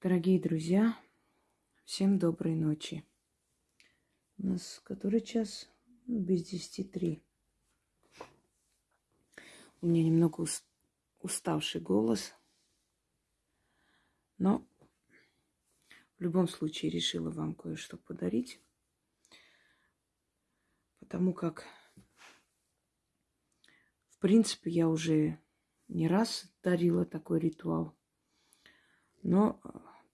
Дорогие друзья, всем доброй ночи. У нас который час? Ну, без десяти три. У меня немного уставший голос, но в любом случае решила вам кое-что подарить, потому как, в принципе, я уже не раз дарила такой ритуал, но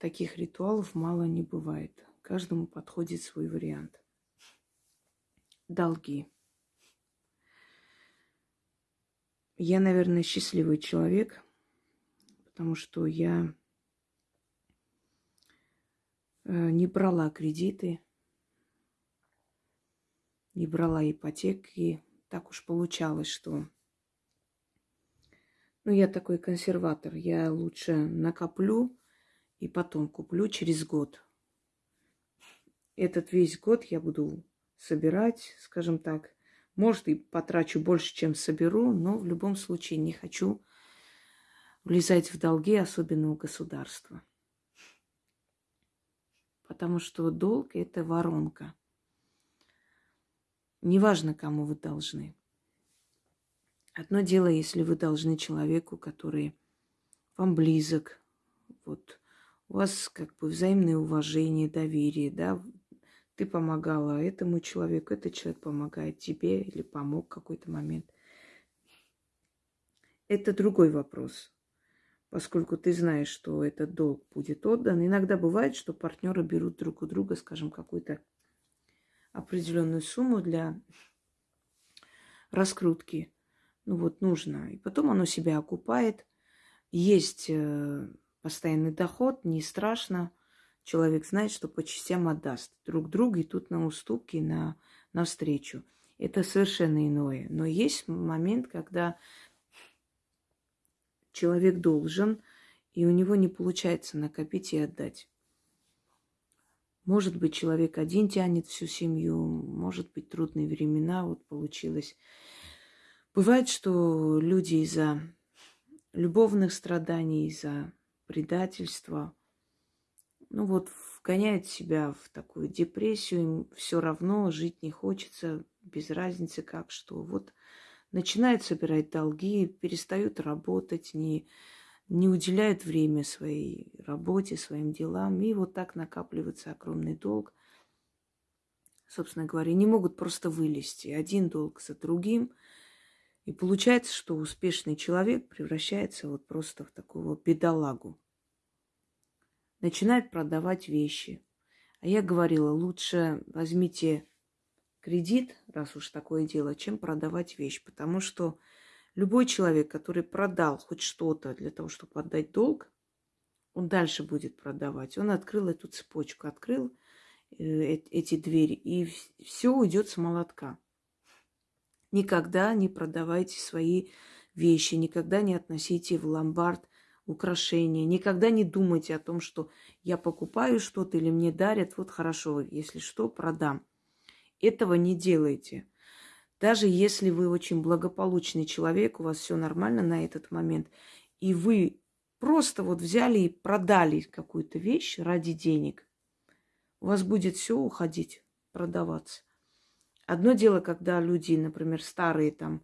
таких ритуалов мало не бывает. Каждому подходит свой вариант. Долги. Я, наверное, счастливый человек, потому что я э, не брала кредиты, не брала ипотеки. Так уж получалось, что... Ну, я такой консерватор. Я лучше накоплю, и потом куплю через год. Этот весь год я буду собирать, скажем так. Может, и потрачу больше, чем соберу, но в любом случае не хочу влезать в долги, особенно у государства. Потому что долг – это воронка. Неважно, кому вы должны. Одно дело, если вы должны человеку, который вам близок, вот у вас как бы взаимное уважение, доверие, да, ты помогала этому человеку, этот человек помогает тебе или помог в какой-то момент. Это другой вопрос, поскольку ты знаешь, что этот долг будет отдан. Иногда бывает, что партнеры берут друг у друга, скажем, какую-то определенную сумму для раскрутки. Ну вот нужно. И потом оно себя окупает. Есть э, постоянный доход, не страшно. Человек знает, что по частям отдаст друг другу, и тут на уступки, на, на встречу. Это совершенно иное. Но есть момент, когда человек должен, и у него не получается накопить и отдать. Может быть, человек один тянет всю семью, может быть, трудные времена, вот получилось. Бывает, что люди из-за любовных страданий, из-за предательство. Ну вот вгоняет себя в такую депрессию, им все равно жить не хочется, без разницы как что. Вот начинают собирать долги, перестают работать, не, не уделяют время своей работе, своим делам. И вот так накапливается огромный долг. Собственно говоря, не могут просто вылезти. Один долг за другим – и получается, что успешный человек превращается вот просто в такого бедолагу. Начинает продавать вещи. А я говорила, лучше возьмите кредит, раз уж такое дело, чем продавать вещь. Потому что любой человек, который продал хоть что-то для того, чтобы отдать долг, он дальше будет продавать. Он открыл эту цепочку, открыл э, эти двери, и все уйдет с молотка. Никогда не продавайте свои вещи, никогда не относите в ломбард украшения, никогда не думайте о том, что я покупаю что-то или мне дарят, вот хорошо, если что, продам. Этого не делайте. Даже если вы очень благополучный человек, у вас все нормально на этот момент, и вы просто вот взяли и продали какую-то вещь ради денег, у вас будет все уходить, продаваться. Одно дело, когда люди, например, старые там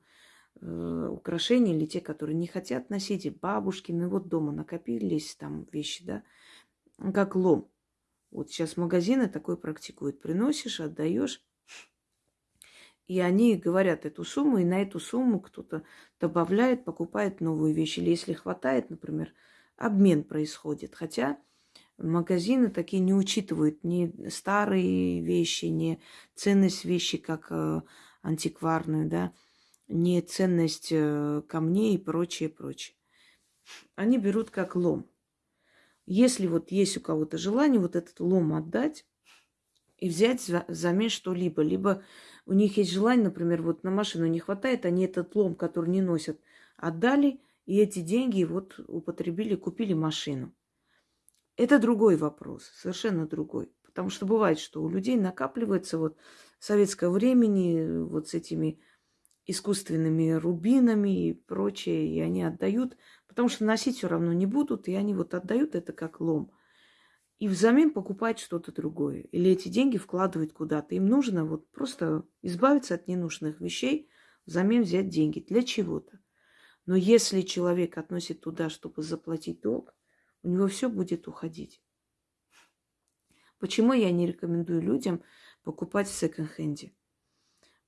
э, украшения или те, которые не хотят носить, и бабушкины, вот дома накопились там вещи, да, как лом. Вот сейчас магазины такое практикуют. Приносишь, отдаешь, и они говорят эту сумму, и на эту сумму кто-то добавляет, покупает новую вещь. Или если хватает, например, обмен происходит. Хотя Магазины такие не учитывают ни старые вещи, ни ценность вещи как э, антикварную, да, ни ценность э, камней и прочее, прочее. Они берут как лом. Если вот есть у кого-то желание вот этот лом отдать и взять взамен что-либо, либо у них есть желание, например, вот на машину не хватает, они этот лом, который не носят, отдали, и эти деньги вот употребили, купили машину. Это другой вопрос, совершенно другой. Потому что бывает, что у людей накапливается вот советского времени вот с этими искусственными рубинами и прочее, и они отдают, потому что носить все равно не будут, и они вот отдают это как лом. и взамен покупать что-то другое. Или эти деньги вкладывать куда-то. Им нужно вот просто избавиться от ненужных вещей, взамен взять деньги для чего-то. Но если человек относит туда, чтобы заплатить долг, у него все будет уходить. Почему я не рекомендую людям покупать в секонд-хенде?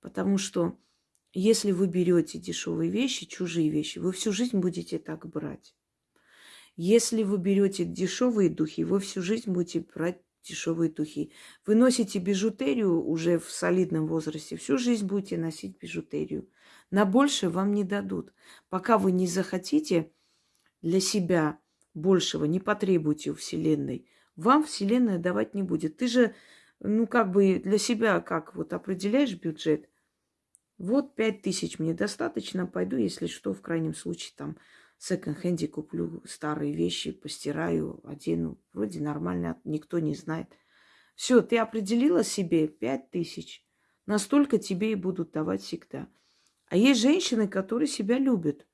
Потому что если вы берете дешевые вещи, чужие вещи, вы всю жизнь будете так брать. Если вы берете дешевые духи, вы всю жизнь будете брать дешевые духи. Вы носите бижутерию уже в солидном возрасте, всю жизнь будете носить бижутерию. На больше вам не дадут. Пока вы не захотите для себя большего, не потребуете у Вселенной, вам Вселенная давать не будет. Ты же, ну, как бы для себя как вот определяешь бюджет. Вот пять тысяч мне достаточно, пойду, если что, в крайнем случае там секонд-хенде куплю старые вещи, постираю, одену. Вроде нормально, никто не знает. Все, ты определила себе пять тысяч. Настолько тебе и будут давать всегда. А есть женщины, которые себя любят,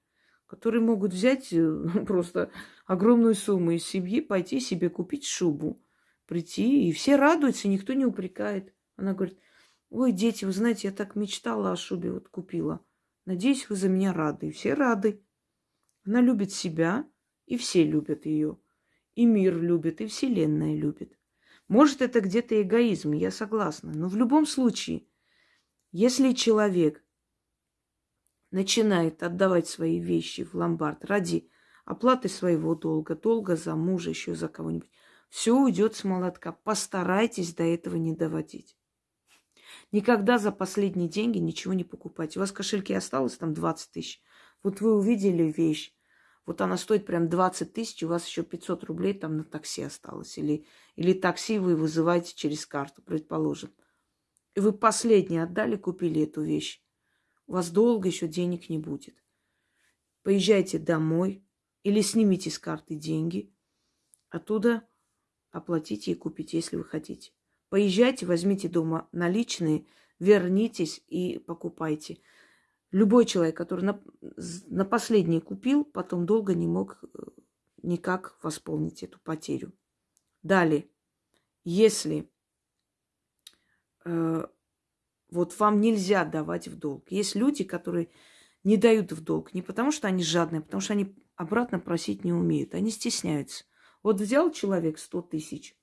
которые могут взять э, просто огромную сумму из семьи, пойти себе купить шубу, прийти, и все радуются, никто не упрекает. Она говорит, ой, дети, вы знаете, я так мечтала о шубе, вот купила. Надеюсь, вы за меня рады. И все рады. Она любит себя, и все любят ее. И мир любит, и Вселенная любит. Может, это где-то эгоизм, я согласна. Но в любом случае, если человек начинает отдавать свои вещи в ломбард ради оплаты своего долга, долга за мужа, еще за кого-нибудь, все уйдет с молотка. Постарайтесь до этого не доводить. Никогда за последние деньги ничего не покупайте. У вас в кошельке осталось там 20 тысяч. Вот вы увидели вещь, вот она стоит прям 20 тысяч, у вас еще 500 рублей там на такси осталось. Или, или такси вы вызываете через карту, предположим. И вы последнее отдали, купили эту вещь. У вас долго еще денег не будет. Поезжайте домой или снимите с карты деньги. Оттуда оплатите и купите, если вы хотите. Поезжайте, возьмите дома наличные, вернитесь и покупайте. Любой человек, который на, на последний купил, потом долго не мог э, никак восполнить эту потерю. Далее, если э, вот вам нельзя давать в долг, есть люди, которые не дают в долг не потому, что они жадные, а потому что они обратно просить не умеют, они стесняются. Вот взял человек 100 тысяч,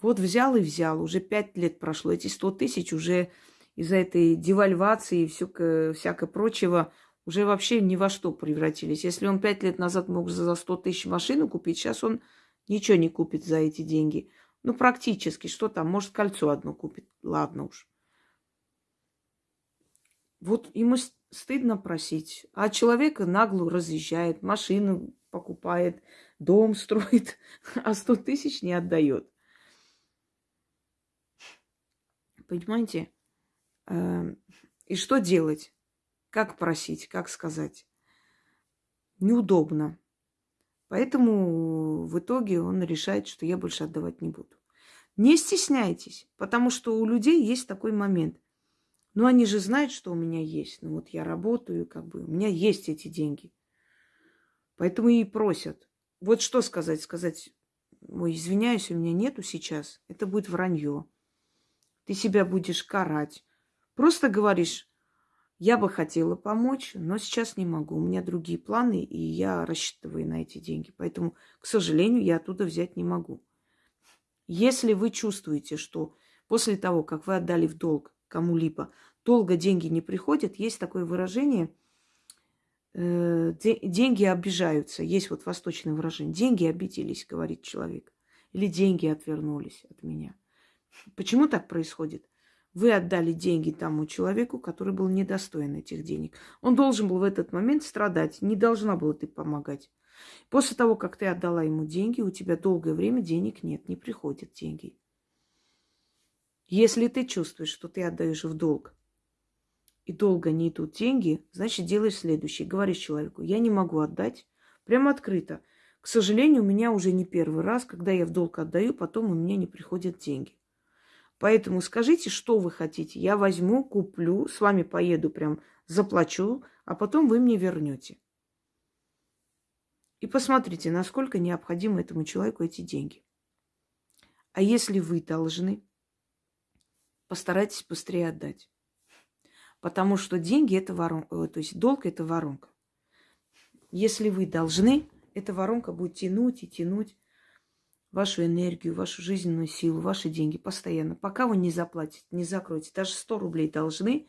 вот взял и взял, уже пять лет прошло, эти 100 тысяч уже из-за этой девальвации и все, всякое прочего уже вообще ни во что превратились. Если он пять лет назад мог за 100 тысяч машину купить, сейчас он ничего не купит за эти деньги. Ну, практически. Что там? Может, кольцо одно купит. Ладно уж. Вот ему стыдно просить. А человека нагло разъезжает, машину покупает, дом строит, а 100 тысяч не отдает. Понимаете? Эм, и что делать? Как просить, как сказать? Неудобно. Поэтому в итоге он решает, что я больше отдавать не буду. Не стесняйтесь, потому что у людей есть такой момент. Ну, они же знают, что у меня есть. Ну, вот я работаю, как бы, у меня есть эти деньги. Поэтому и просят. Вот что сказать? Сказать, ой, извиняюсь, у меня нету сейчас. Это будет вранье. Ты себя будешь карать. Просто говоришь, я бы хотела помочь, но сейчас не могу. У меня другие планы, и я рассчитываю на эти деньги. Поэтому, к сожалению, я оттуда взять не могу. Если вы чувствуете, что после того, как вы отдали в долг кому-либо, долго деньги не приходят, есть такое выражение э, деньги обижаются. Есть вот восточное выражение. Деньги обиделись, говорит человек. Или деньги отвернулись от меня. Почему так происходит? Вы отдали деньги тому человеку, который был недостоин этих денег. Он должен был в этот момент страдать. Не должна была ты помогать. После того, как ты отдала ему деньги, у тебя долгое время денег нет, не приходят деньги. Если ты чувствуешь, что ты отдаешь в долг, и долго не идут деньги, значит, делаешь следующее. Говоришь человеку, я не могу отдать. Прямо открыто. К сожалению, у меня уже не первый раз, когда я в долг отдаю, потом у меня не приходят деньги. Поэтому скажите, что вы хотите. Я возьму, куплю, с вами поеду, прям заплачу, а потом вы мне вернете. И посмотрите, насколько необходимы этому человеку эти деньги. А если вы должны, постарайтесь быстрее отдать. Потому что деньги это воронка, э, то есть долг это воронка. Если вы должны, эта воронка будет тянуть и тянуть вашу энергию, вашу жизненную силу, ваши деньги постоянно. Пока вы не заплатите, не закроете, даже 100 рублей должны,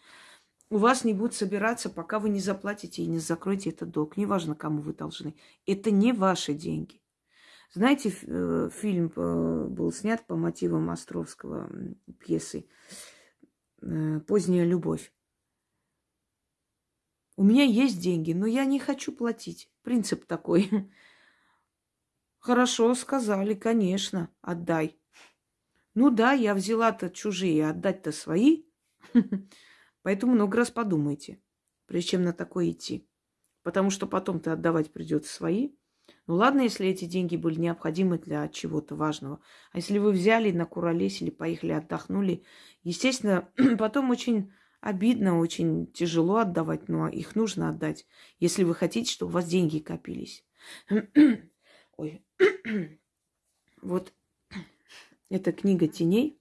у вас не будет собираться, пока вы не заплатите и не закроете этот долг. Неважно, кому вы должны. Это не ваши деньги. Знаете, э, фильм э, был снят по мотивам Островского пьесы э, «Поздняя любовь». У меня есть деньги, но я не хочу платить. Принцип такой. Хорошо, сказали, конечно, отдай. Ну да, я взяла-то чужие, отдать-то свои. Поэтому много раз подумайте, прежде чем на такое идти. Потому что потом-то отдавать придется свои. Ну ладно, если эти деньги были необходимы для чего-то важного. А если вы взяли, накуролесили, поехали, отдохнули, естественно, потом очень обидно, очень тяжело отдавать, но их нужно отдать, если вы хотите, чтобы у вас деньги копились. Ой. вот эта книга теней.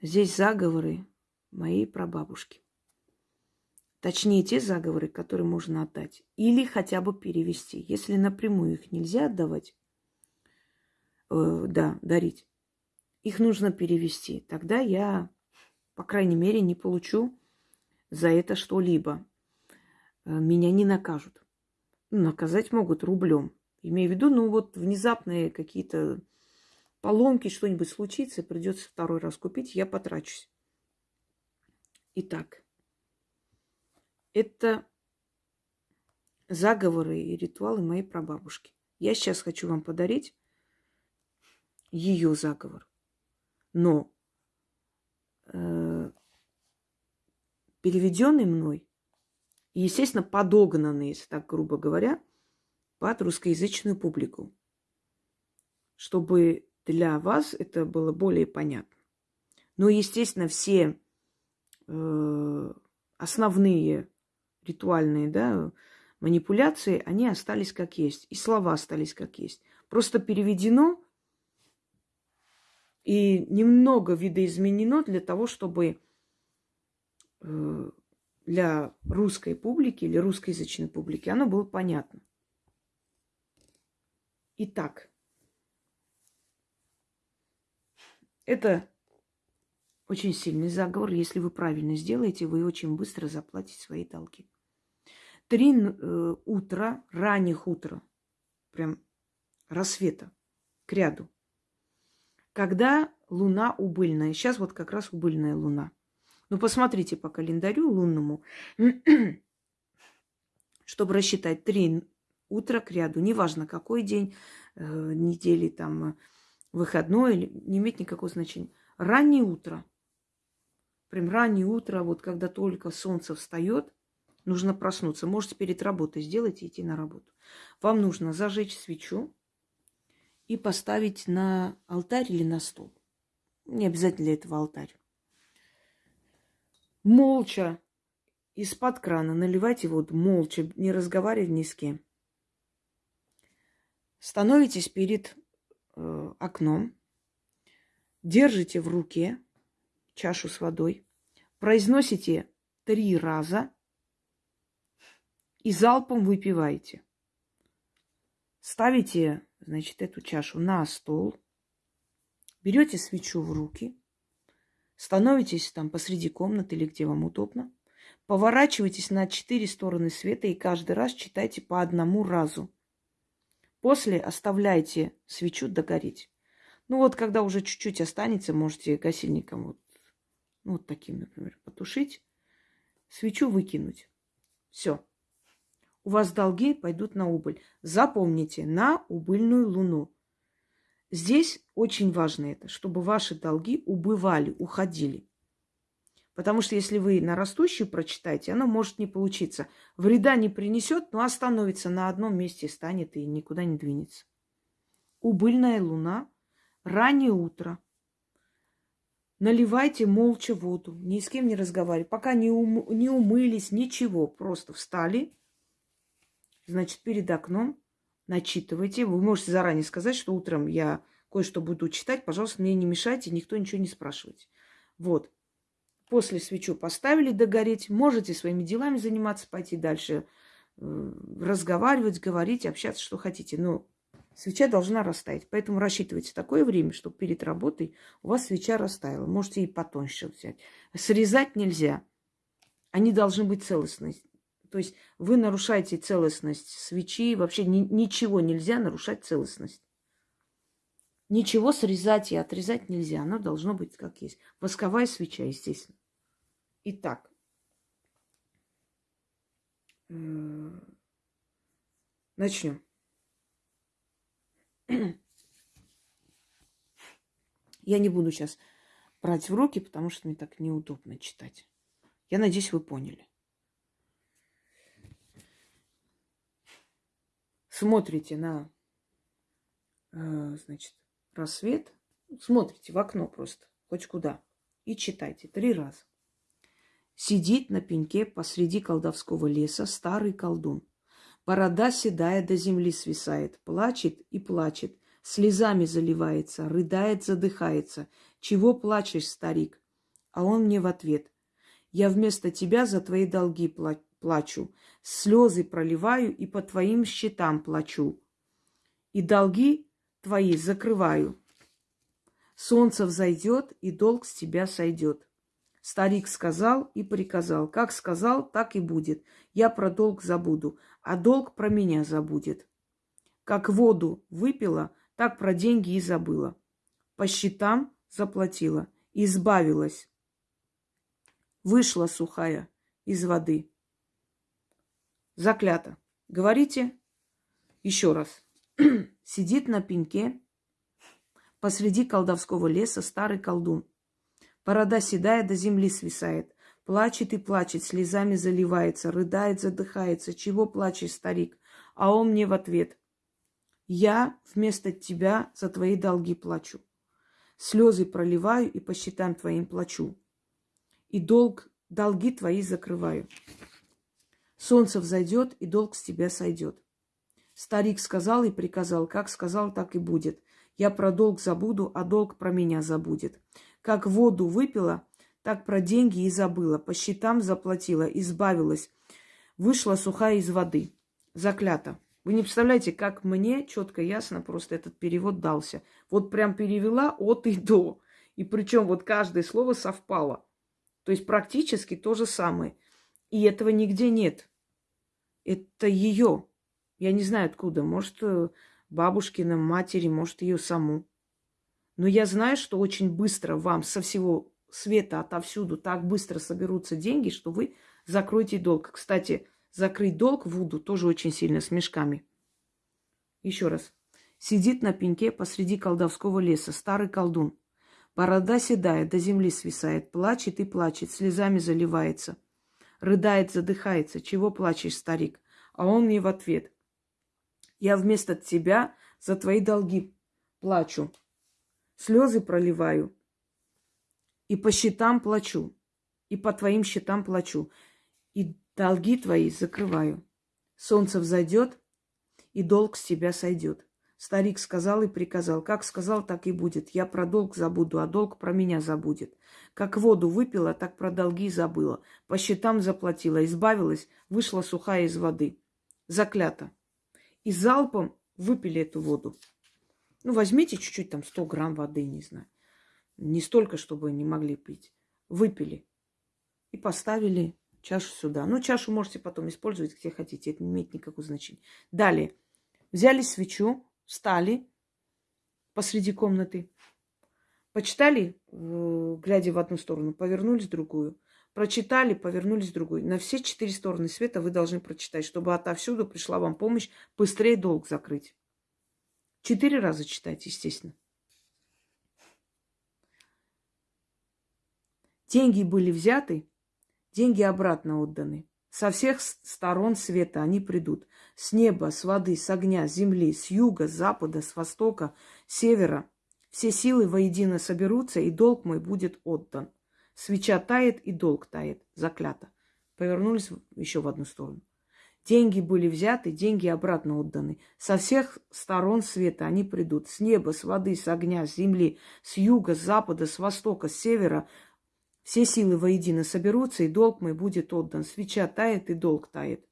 Здесь заговоры моей прабабушки. Точнее, те заговоры, которые можно отдать. Или хотя бы перевести. Если напрямую их нельзя отдавать, э, да, дарить, их нужно перевести. Тогда я, по крайней мере, не получу за это что-либо. Э, меня не накажут. Ну, наказать могут рублем. Имею в виду, ну вот внезапные какие-то поломки, что-нибудь случится, придется второй раз купить, я потрачусь. Итак, это заговоры и ритуалы моей прабабушки. Я сейчас хочу вам подарить ее заговор. Но э, переведенный мной, и, естественно, подогнанный, если так грубо говоря, под русскоязычную публику, чтобы для вас это было более понятно. Но, естественно, все Э, основные ритуальные да, манипуляции, они остались как есть. И слова остались как есть. Просто переведено и немного видоизменено для того, чтобы э, для русской публики или русскоязычной публики оно было понятно. Итак, это очень сильный заговор. Если вы правильно сделаете, вы очень быстро заплатите свои долги. Три э, утра, ранних утра, прям рассвета, к ряду. Когда луна убыльная. Сейчас вот как раз убыльная луна. Ну, посмотрите по календарю лунному, чтобы рассчитать три утра к ряду. Неважно, какой день э, недели, там, выходной, не имеет никакого значения. Раннее утро – прям раннее утро, вот когда только солнце встает, нужно проснуться. Можете перед работой сделать и идти на работу. Вам нужно зажечь свечу и поставить на алтарь или на стол. Не обязательно для этого алтарь. Молча из-под крана наливайте воду, молча, не разговаривая ни с кем. Становитесь перед э, окном, держите в руке чашу с водой, произносите три раза и залпом выпиваете. Ставите, значит, эту чашу на стол, берете свечу в руки, становитесь там посреди комнаты или где вам удобно, поворачивайтесь на четыре стороны света и каждый раз читайте по одному разу. После оставляйте свечу догореть. Ну вот, когда уже чуть-чуть останется, можете гасильником вот ну, вот таким, например, потушить, свечу выкинуть. Все. У вас долги пойдут на убыль. Запомните, на убыльную луну. Здесь очень важно это, чтобы ваши долги убывали, уходили. Потому что если вы на растущую прочитаете, оно может не получиться. Вреда не принесет, но остановится на одном месте, станет и никуда не двинется. Убыльная луна, раннее утро – Наливайте молча воду, ни с кем не разговаривайте. Пока не, ум, не умылись, ничего. Просто встали, значит, перед окном, начитывайте. Вы можете заранее сказать, что утром я кое-что буду читать, пожалуйста, мне не мешайте, никто ничего не спрашивайте. Вот. После свечу поставили догореть, можете своими делами заниматься, пойти дальше, э, разговаривать, говорить, общаться, что хотите. Но свеча должна растаять. Поэтому рассчитывайте такое время, чтобы перед работой у вас свеча растаяла. Можете и потоньше взять. Срезать нельзя. Они должны быть целостные. То есть вы нарушаете целостность свечи. Вообще ни, ничего нельзя нарушать целостность. Ничего срезать и отрезать нельзя. Оно должно быть как есть. Восковая свеча, естественно. Итак. Э, начнем. Я не буду сейчас брать в руки, потому что мне так неудобно читать. Я надеюсь, вы поняли. Смотрите на, э, значит, рассвет. Смотрите в окно просто, хоть куда. И читайте три раза. Сидит на пеньке посреди колдовского леса старый колдун. Борода седая до земли свисает, плачет и плачет, слезами заливается, рыдает, задыхается. Чего плачешь, старик? А он мне в ответ. Я вместо тебя за твои долги плачу, слезы проливаю и по твоим счетам плачу. И долги твои закрываю. Солнце взойдет, и долг с тебя сойдет. Старик сказал и приказал. Как сказал, так и будет. Я про долг забуду, а долг про меня забудет. Как воду выпила, так про деньги и забыла. По счетам заплатила, избавилась. Вышла сухая из воды. Заклято. Говорите еще раз. Сидит на пеньке посреди колдовского леса старый колдун. Борода седая до земли свисает. Плачет и плачет, слезами заливается, рыдает, задыхается. Чего плачешь, старик? А он мне в ответ. Я вместо тебя за твои долги плачу. Слезы проливаю и по счетам твоим плачу. И долг, долги твои закрываю. Солнце взойдет, и долг с тебя сойдет. Старик сказал и приказал, как сказал, так и будет. Я про долг забуду, а долг про меня забудет. Как воду выпила, так про деньги и забыла. По счетам заплатила, избавилась. Вышла сухая из воды. Заклята. Вы не представляете, как мне четко, ясно просто этот перевод дался. Вот прям перевела от и до. И причем вот каждое слово совпало. То есть практически то же самое. И этого нигде нет. Это ее. Я не знаю откуда. Может, э, бабушкина матери, может, ее саму. Но я знаю, что очень быстро вам со всего света, отовсюду так быстро соберутся деньги, что вы закроете долг. Кстати, закрыть долг Вуду тоже очень сильно с мешками. Еще раз. Сидит на пеньке посреди колдовского леса старый колдун. Борода седая, до земли свисает, плачет и плачет, слезами заливается. Рыдает, задыхается. Чего плачешь, старик? А он мне в ответ. Я вместо тебя за твои долги плачу слезы проливаю, и по счетам плачу, и по твоим счетам плачу, и долги твои закрываю. Солнце взойдет, и долг с тебя сойдет. Старик сказал и приказал. Как сказал, так и будет. Я про долг забуду, а долг про меня забудет. Как воду выпила, так про долги забыла. По счетам заплатила, избавилась, вышла сухая из воды. Заклято. И залпом выпили эту воду. Ну, возьмите чуть-чуть, там, 100 грамм воды, не знаю. Не столько, чтобы не могли пить. Выпили. И поставили чашу сюда. Ну, чашу можете потом использовать где хотите. Это не имеет никакого значения. Далее. Взяли свечу, встали посреди комнаты. Почитали, э, глядя в одну сторону, повернулись в другую. Прочитали, повернулись в другую. На все четыре стороны света вы должны прочитать, чтобы отовсюду пришла вам помощь быстрее долг закрыть. Четыре раза читать, естественно. Деньги были взяты, деньги обратно отданы. Со всех сторон света они придут. С неба, с воды, с огня, с земли, с юга, с запада, с востока, с севера. Все силы воедино соберутся, и долг мой будет отдан. Свеча тает, и долг тает. Заклято. Повернулись еще в одну сторону. Деньги были взяты, деньги обратно отданы. Со всех сторон света они придут. С неба, с воды, с огня, с земли, с юга, с запада, с востока, с севера. Все силы воедино соберутся, и долг мой будет отдан. Свеча тает, и долг тает.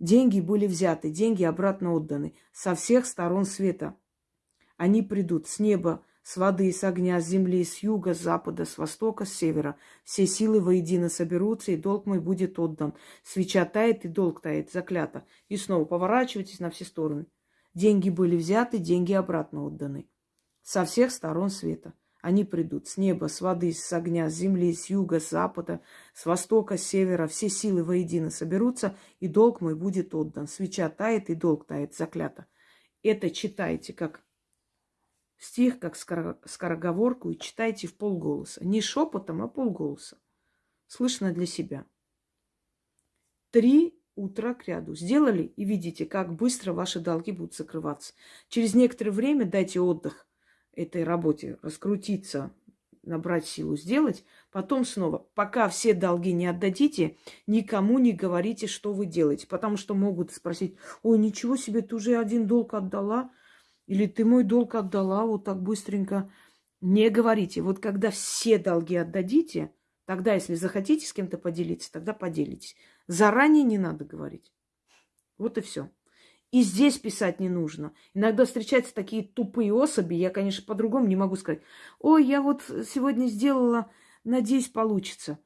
Деньги были взяты, деньги обратно отданы. Со всех сторон света они придут. С неба, с воды, с огня, с земли, с юга, с запада, с востока, с севера. Все силы воедино соберутся, и долг мой будет отдан. Свеча тает, и долг тает, заклято. И снова поворачивайтесь на все стороны. Деньги были взяты, деньги обратно отданы. Со всех сторон света. Они придут с неба, с воды, с огня, с земли, с юга, с запада, с востока, с севера. Все силы воедино соберутся, и долг мой будет отдан. Свеча тает, и долг тает, заклято. Это читайте как стих как скороговорку и читайте в полголоса. Не шепотом, а полголоса. Слышно для себя. Три утра к ряду. Сделали и видите, как быстро ваши долги будут закрываться. Через некоторое время дайте отдых этой работе, раскрутиться, набрать силу, сделать. Потом снова, пока все долги не отдадите, никому не говорите, что вы делаете. Потому что могут спросить, ой, ничего себе, ты уже один долг отдала. Или ты мой долг отдала вот так быстренько. Не говорите. Вот когда все долги отдадите, тогда, если захотите с кем-то поделиться, тогда поделитесь. Заранее не надо говорить. Вот и все. И здесь писать не нужно. Иногда встречаются такие тупые особи, я, конечно, по-другому не могу сказать. Ой, я вот сегодня сделала, надеюсь, получится.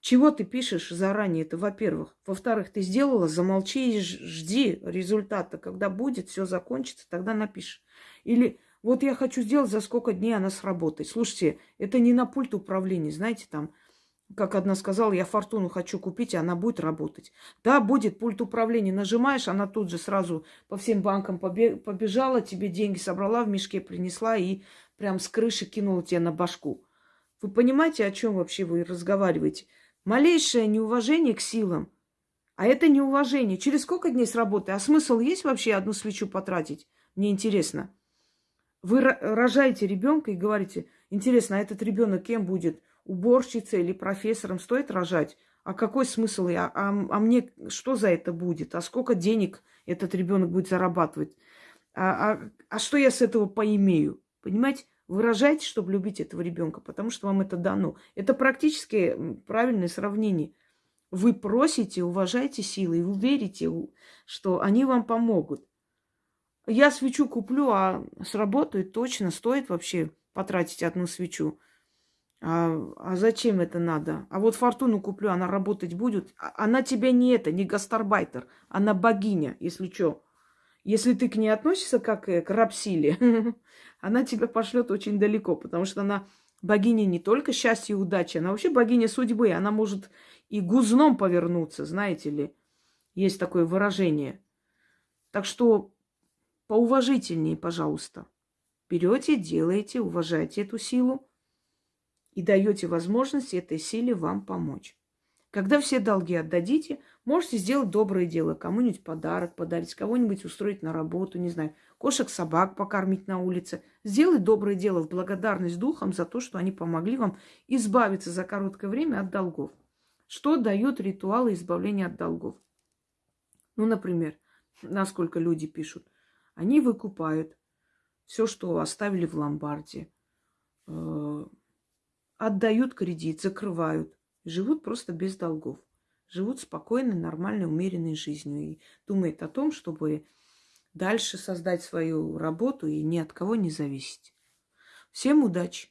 Чего ты пишешь заранее? Это, во-первых. Во-вторых, ты сделала, замолчи и жди результата. Когда будет, все закончится, тогда напишешь. Или вот я хочу сделать, за сколько дней она сработает. Слушайте, это не на пульт управления, знаете, там, как одна сказала, я фортуну хочу купить, и она будет работать. Да, будет пульт управления. Нажимаешь, она тут же сразу по всем банкам побежала, тебе деньги собрала, в мешке принесла и прям с крыши кинула тебе на башку. Вы понимаете, о чем вообще вы разговариваете? Малейшее неуважение к силам. А это неуважение. Через сколько дней с работы? А смысл есть вообще одну свечу потратить? Мне интересно. Вы рожаете ребенка и говорите, интересно, а этот ребенок кем будет? Уборщицей или профессором? Стоит рожать? А какой смысл? А, а, а мне что за это будет? А сколько денег этот ребенок будет зарабатывать? А, а, а что я с этого поимею? Понимаете? Выражайте, чтобы любить этого ребенка, потому что вам это дано. Это практически правильное сравнение. Вы просите, уважайте силы, и вы что они вам помогут. Я свечу куплю, а сработает точно, стоит вообще потратить одну свечу. А, а зачем это надо? А вот фортуну куплю, она работать будет. А, она тебе не это, не гастарбайтер, она богиня, если что. Если ты к ней относишься как к рабсиле, она тебя пошлет очень далеко, потому что она богиня не только счастья и удачи, она вообще богиня судьбы. Она может и гузном повернуться, знаете ли. Есть такое выражение. Так что поуважительнее, пожалуйста. Берете, делаете, уважайте эту силу и даете возможность этой силе вам помочь. Когда все долги отдадите, можете сделать доброе дело, кому-нибудь подарок подарить, кого-нибудь устроить на работу, не знаю, кошек, собак покормить на улице. Сделать доброе дело в благодарность духам за то, что они помогли вам избавиться за короткое время от долгов. Что дают ритуалы избавления от долгов? Ну, например, насколько люди пишут, они выкупают все, что оставили в ломбарде, э, отдают кредит, закрывают живут просто без долгов. Живут спокойной, нормальной, умеренной жизнью и думают о том, чтобы дальше создать свою работу и ни от кого не зависеть. Всем удачи!